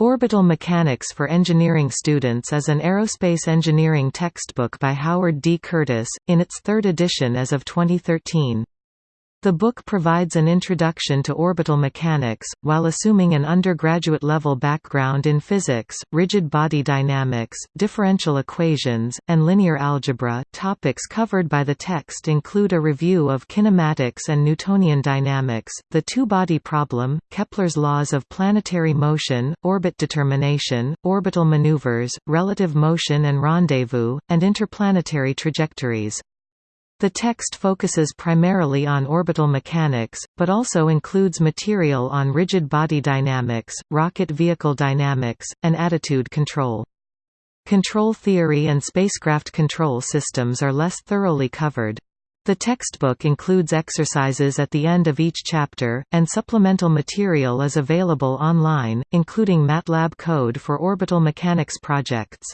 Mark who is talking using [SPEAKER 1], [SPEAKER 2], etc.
[SPEAKER 1] Orbital Mechanics for Engineering Students is an aerospace engineering textbook by Howard D. Curtis, in its third edition as of 2013. The book provides an introduction to orbital mechanics, while assuming an undergraduate-level background in physics, rigid body dynamics, differential equations, and linear algebra. Topics covered by the text include a review of kinematics and Newtonian dynamics, the two-body problem, Kepler's laws of planetary motion, orbit determination, orbital maneuvers, relative motion and rendezvous, and interplanetary trajectories. The text focuses primarily on orbital mechanics, but also includes material on rigid body dynamics, rocket vehicle dynamics, and attitude control. Control theory and spacecraft control systems are less thoroughly covered. The textbook includes exercises at the end of each chapter, and supplemental material is available online, including MATLAB code for orbital mechanics projects.